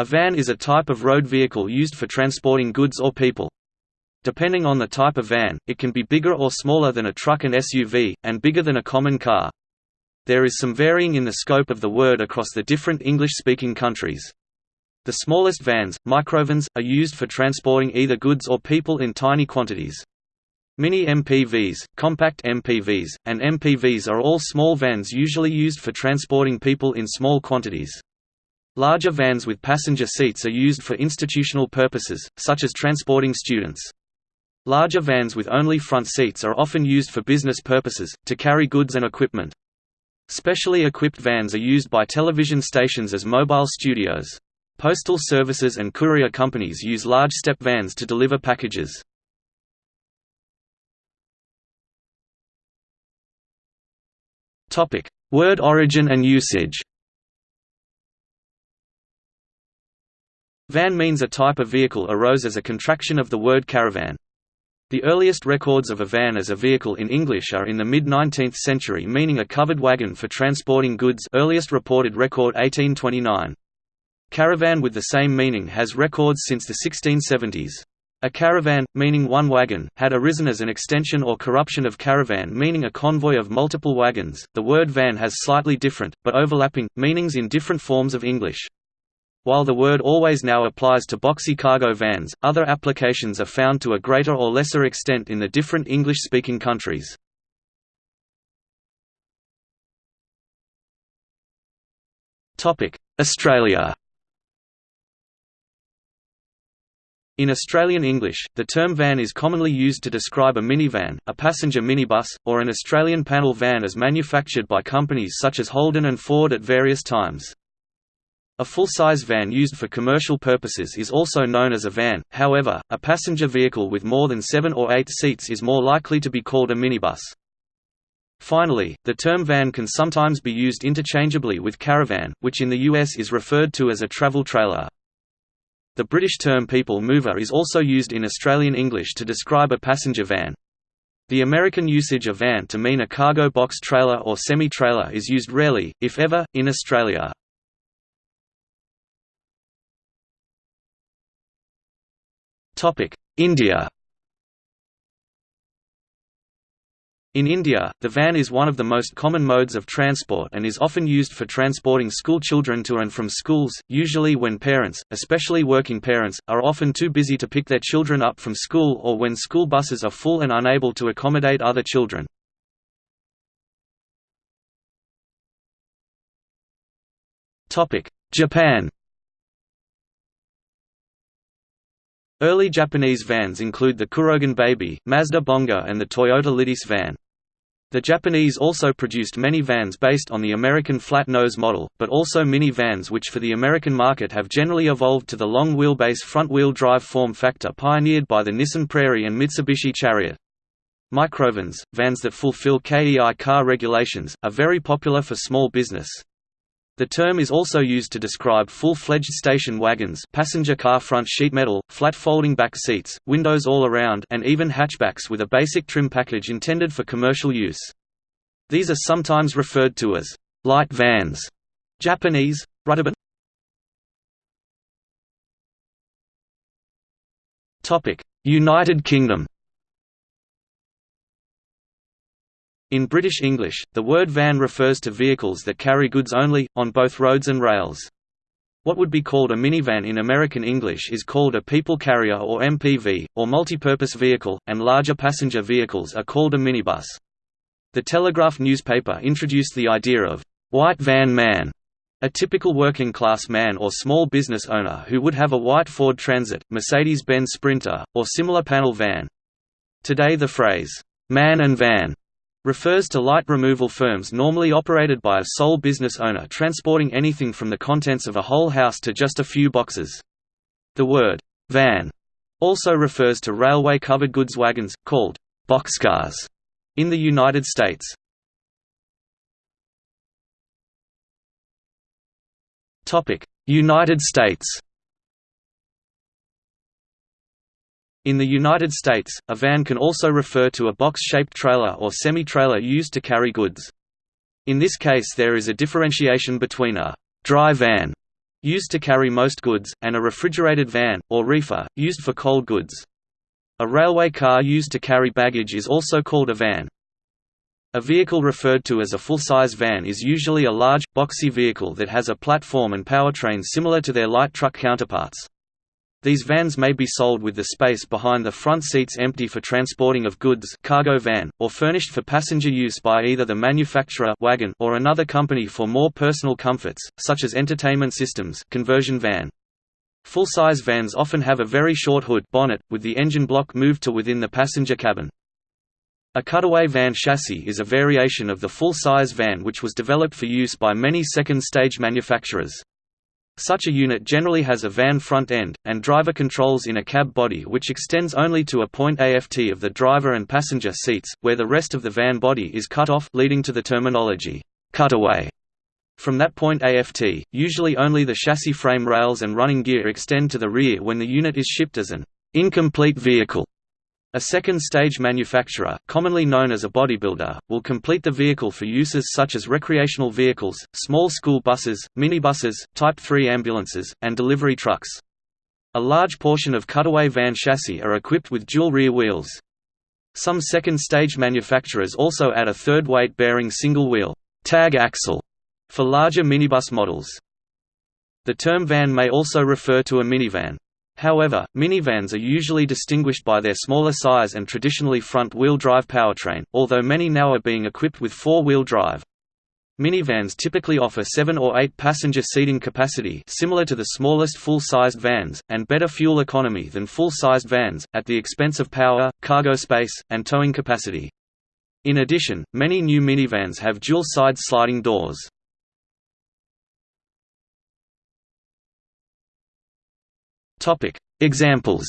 A van is a type of road vehicle used for transporting goods or people. Depending on the type of van, it can be bigger or smaller than a truck and SUV, and bigger than a common car. There is some varying in the scope of the word across the different English-speaking countries. The smallest vans, microvans, are used for transporting either goods or people in tiny quantities. Mini MPVs, compact MPVs, and MPVs are all small vans usually used for transporting people in small quantities. Larger vans with passenger seats are used for institutional purposes, such as transporting students. Larger vans with only front seats are often used for business purposes, to carry goods and equipment. Specially equipped vans are used by television stations as mobile studios. Postal services and courier companies use large step vans to deliver packages. Word origin and usage Van means a type of vehicle arose as a contraction of the word caravan. The earliest records of a van as a vehicle in English are in the mid-19th century meaning a covered wagon for transporting goods earliest reported record 1829. Caravan with the same meaning has records since the 1670s. A caravan, meaning one wagon, had arisen as an extension or corruption of caravan meaning a convoy of multiple wagons. The word van has slightly different, but overlapping, meanings in different forms of English. While the word always now applies to boxy cargo vans, other applications are found to a greater or lesser extent in the different English-speaking countries. Australia In Australian English, the term van is commonly used to describe a minivan, a passenger minibus, or an Australian panel van as manufactured by companies such as Holden and Ford at various times. A full-size van used for commercial purposes is also known as a van, however, a passenger vehicle with more than seven or eight seats is more likely to be called a minibus. Finally, the term van can sometimes be used interchangeably with caravan, which in the US is referred to as a travel trailer. The British term people mover is also used in Australian English to describe a passenger van. The American usage of van to mean a cargo box trailer or semi-trailer is used rarely, if ever, in Australia. India In India, the van is one of the most common modes of transport and is often used for transporting school children to and from schools, usually when parents, especially working parents, are often too busy to pick their children up from school or when school buses are full and unable to accommodate other children. Japan Early Japanese vans include the Kurogane Baby, Mazda Bongo and the Toyota LiteAce van. The Japanese also produced many vans based on the American flat nose model, but also mini vans which for the American market have generally evolved to the long wheelbase front-wheel drive form factor pioneered by the Nissan Prairie and Mitsubishi Chariot. Microvans, vans that fulfill KEI car regulations, are very popular for small business. The term is also used to describe full-fledged station wagons passenger car front sheet metal, flat folding back seats, windows all around and even hatchbacks with a basic trim package intended for commercial use. These are sometimes referred to as light vans. Japanese, Rutaban United Kingdom In British English, the word van refers to vehicles that carry goods only, on both roads and rails. What would be called a minivan in American English is called a people carrier or MPV, or multipurpose vehicle, and larger passenger vehicles are called a minibus. The Telegraph newspaper introduced the idea of white van man, a typical working-class man or small business owner who would have a white Ford Transit, Mercedes-Benz Sprinter, or similar panel van. Today the phrase, man and van refers to light removal firms normally operated by a sole business owner transporting anything from the contents of a whole house to just a few boxes. The word van also refers to railway covered goods wagons, called boxcars, in the United States. United States In the United States, a van can also refer to a box-shaped trailer or semi-trailer used to carry goods. In this case there is a differentiation between a «dry van» used to carry most goods, and a refrigerated van, or reefer, used for cold goods. A railway car used to carry baggage is also called a van. A vehicle referred to as a full-size van is usually a large, boxy vehicle that has a platform and powertrain similar to their light truck counterparts. These vans may be sold with the space behind the front seats empty for transporting of goods cargo van, or furnished for passenger use by either the manufacturer wagon or another company for more personal comforts, such as entertainment systems conversion van. Full-size vans often have a very short hood bonnet, with the engine block moved to within the passenger cabin. A cutaway van chassis is a variation of the full-size van which was developed for use by many second-stage manufacturers. Such a unit generally has a van front end, and driver controls in a cab body which extends only to a point aft of the driver and passenger seats, where the rest of the van body is cut off leading to the terminology, cutaway. From that point aft, usually only the chassis frame rails and running gear extend to the rear when the unit is shipped as an incomplete vehicle. A second-stage manufacturer, commonly known as a bodybuilder, will complete the vehicle for uses such as recreational vehicles, small school buses, minibuses, Type 3 ambulances, and delivery trucks. A large portion of cutaway van chassis are equipped with dual rear wheels. Some second-stage manufacturers also add a third weight-bearing single-wheel tag axle for larger minibus models. The term van may also refer to a minivan. However, minivans are usually distinguished by their smaller size and traditionally front-wheel drive powertrain, although many now are being equipped with four-wheel drive. Minivans typically offer 7 or 8 passenger seating capacity similar to the smallest full-sized vans, and better fuel economy than full-sized vans, at the expense of power, cargo space, and towing capacity. In addition, many new minivans have dual-side sliding doors. Topic: Examples.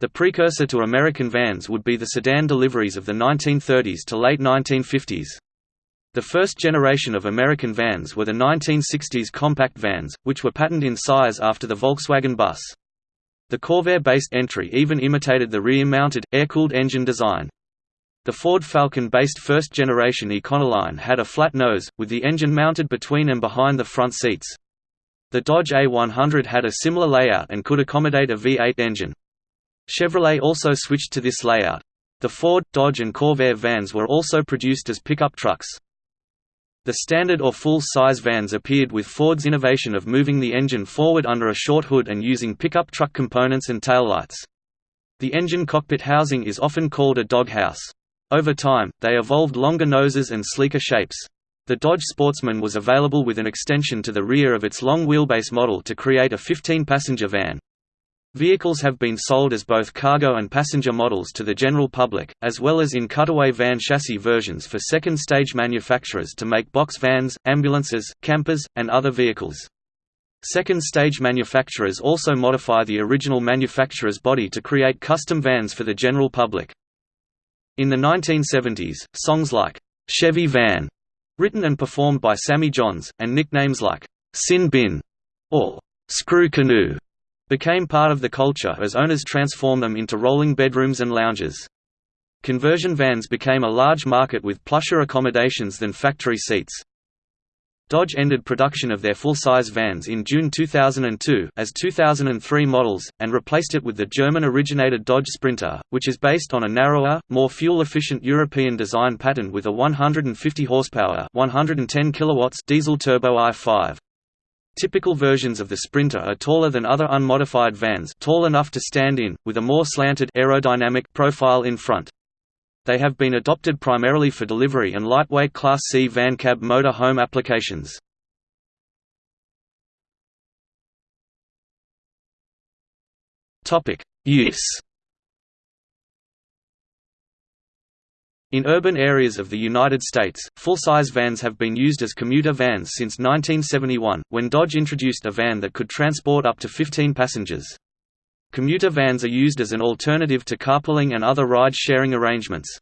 The precursor to American vans would be the sedan deliveries of the 1930s to late 1950s. The first generation of American vans were the 1960s compact vans, which were patterned in size after the Volkswagen bus. The Corvair-based entry even imitated the rear-mounted, air-cooled engine design. The Ford Falcon-based first-generation Econoline had a flat nose, with the engine mounted between and behind the front seats. The Dodge A100 had a similar layout and could accommodate a V8 engine. Chevrolet also switched to this layout. The Ford, Dodge and Corvair vans were also produced as pickup trucks. The standard or full-size vans appeared with Ford's innovation of moving the engine forward under a short hood and using pickup truck components and taillights. The engine cockpit housing is often called a doghouse. Over time, they evolved longer noses and sleeker shapes. The Dodge Sportsman was available with an extension to the rear of its long wheelbase model to create a 15-passenger van. Vehicles have been sold as both cargo and passenger models to the general public, as well as in cutaway van chassis versions for second-stage manufacturers to make box vans, ambulances, campers, and other vehicles. Second-stage manufacturers also modify the original manufacturer's body to create custom vans for the general public. In the 1970s, songs like, "'Chevy Van' Written and performed by Sammy Johns, and nicknames like Sin Bin or Screw Canoe became part of the culture as owners transformed them into rolling bedrooms and lounges. Conversion vans became a large market with plusher accommodations than factory seats. Dodge ended production of their full-size vans in June 2002 as 2003 models, and replaced it with the German-originated Dodge Sprinter, which is based on a narrower, more fuel-efficient European design pattern with a 150 horsepower 110 kilowatts diesel turbo i5. Typical versions of the Sprinter are taller than other unmodified vans tall enough to stand in, with a more slanted aerodynamic profile in front. They have been adopted primarily for delivery and lightweight Class C van cab motor home applications. Use In urban areas of the United States, full-size vans have been used as commuter vans since 1971, when Dodge introduced a van that could transport up to 15 passengers. Commuter vans are used as an alternative to carpooling and other ride-sharing arrangements.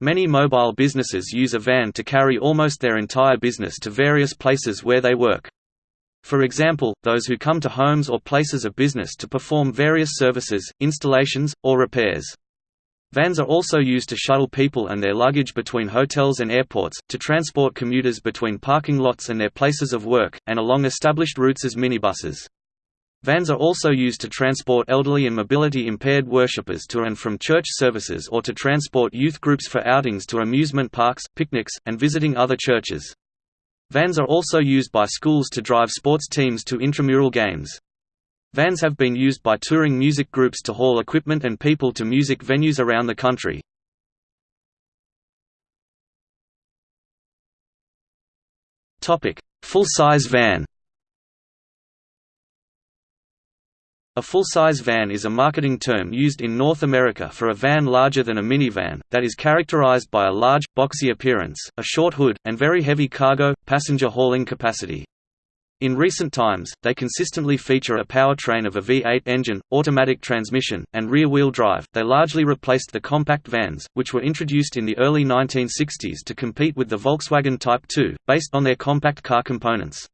Many mobile businesses use a van to carry almost their entire business to various places where they work. For example, those who come to homes or places of business to perform various services, installations, or repairs. Vans are also used to shuttle people and their luggage between hotels and airports, to transport commuters between parking lots and their places of work, and along established routes as minibuses. Vans are also used to transport elderly and mobility-impaired worshippers to and from church services or to transport youth groups for outings to amusement parks, picnics, and visiting other churches. Vans are also used by schools to drive sports teams to intramural games. Vans have been used by touring music groups to haul equipment and people to music venues around the country. Full-size van A full-size van is a marketing term used in North America for a van larger than a minivan, that is characterized by a large, boxy appearance, a short hood, and very heavy cargo, passenger hauling capacity. In recent times, they consistently feature a powertrain of a V8 engine, automatic transmission, and rear-wheel drive. They largely replaced the compact vans, which were introduced in the early 1960s to compete with the Volkswagen Type 2, based on their compact car components.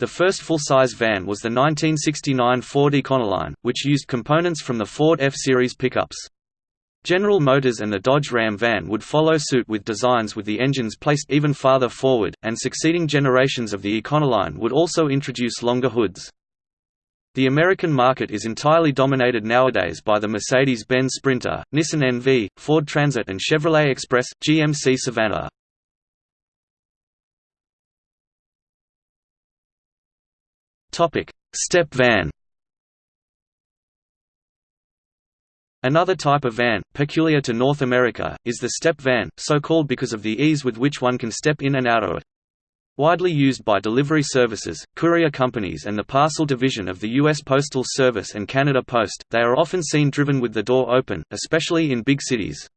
The first full-size van was the 1969 Ford Econoline, which used components from the Ford F-Series pickups. General Motors and the Dodge Ram van would follow suit with designs with the engines placed even farther forward, and succeeding generations of the Econoline would also introduce longer hoods. The American market is entirely dominated nowadays by the Mercedes-Benz Sprinter, Nissan NV, Ford Transit and Chevrolet Express, GMC Savana. Step van Another type of van, peculiar to North America, is the step van, so called because of the ease with which one can step in and out of it. Widely used by delivery services, courier companies and the parcel division of the U.S. Postal Service and Canada Post, they are often seen driven with the door open, especially in big cities.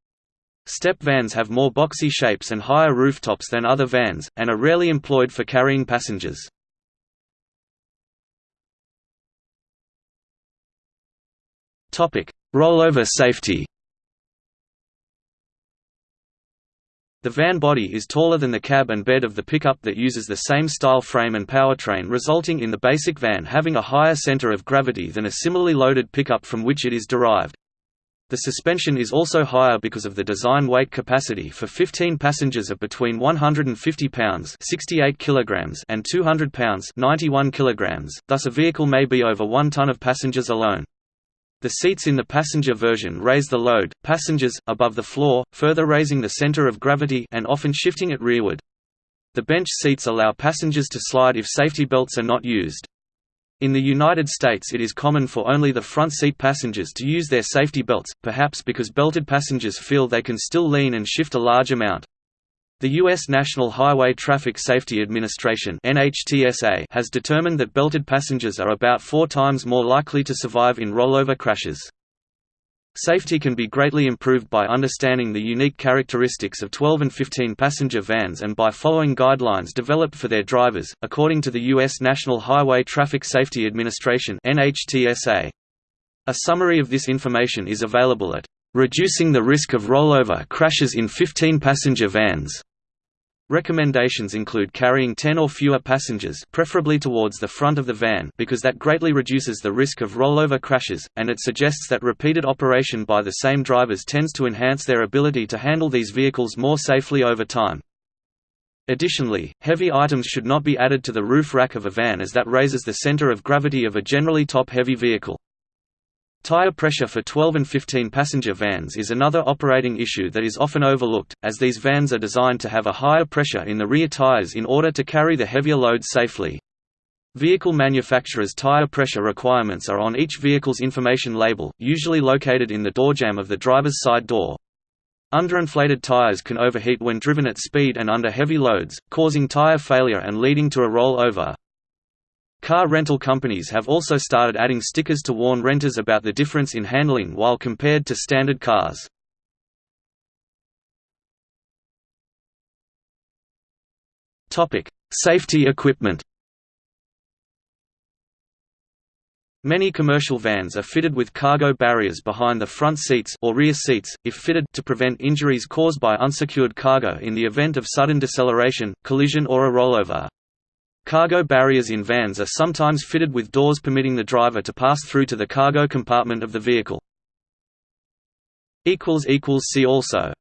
Step vans have more boxy shapes and higher rooftops than other vans, and are rarely employed for carrying passengers. Rollover safety The van body is taller than the cab and bed of the pickup that uses the same style frame and powertrain resulting in the basic van having a higher center of gravity than a similarly loaded pickup from which it is derived. The suspension is also higher because of the design weight capacity for 15 passengers of between 150 pounds 68 kilograms and 200 pounds 91 kilograms, thus a vehicle may be over 1 ton of passengers alone. The seats in the passenger version raise the load, passengers, above the floor, further raising the center of gravity and often shifting it rearward. The bench seats allow passengers to slide if safety belts are not used. In the United States it is common for only the front seat passengers to use their safety belts, perhaps because belted passengers feel they can still lean and shift a large amount. The U.S. National Highway Traffic Safety Administration has determined that belted passengers are about four times more likely to survive in rollover crashes. Safety can be greatly improved by understanding the unique characteristics of 12 and 15 passenger vans and by following guidelines developed for their drivers, according to the U.S. National Highway Traffic Safety Administration A summary of this information is available at Reducing the Risk of Rollover Crashes in 15 Passenger Vans Recommendations include carrying 10 or fewer passengers preferably towards the front of the van because that greatly reduces the risk of rollover crashes, and it suggests that repeated operation by the same drivers tends to enhance their ability to handle these vehicles more safely over time. Additionally, heavy items should not be added to the roof rack of a van as that raises the center of gravity of a generally top-heavy vehicle. Tire pressure for 12 and 15 passenger vans is another operating issue that is often overlooked, as these vans are designed to have a higher pressure in the rear tires in order to carry the heavier load safely. Vehicle manufacturers' tire pressure requirements are on each vehicle's information label, usually located in the doorjamb of the driver's side door. Underinflated tires can overheat when driven at speed and under heavy loads, causing tire failure and leading to a rollover. Car rental companies have also started adding stickers to warn renters about the difference in handling while compared to standard cars. Safety equipment Many commercial vans are fitted with cargo barriers behind the front seats or rear seats, if fitted to prevent injuries caused by unsecured cargo in the event of sudden deceleration, collision or a rollover. Cargo barriers in vans are sometimes fitted with doors permitting the driver to pass through to the cargo compartment of the vehicle. See also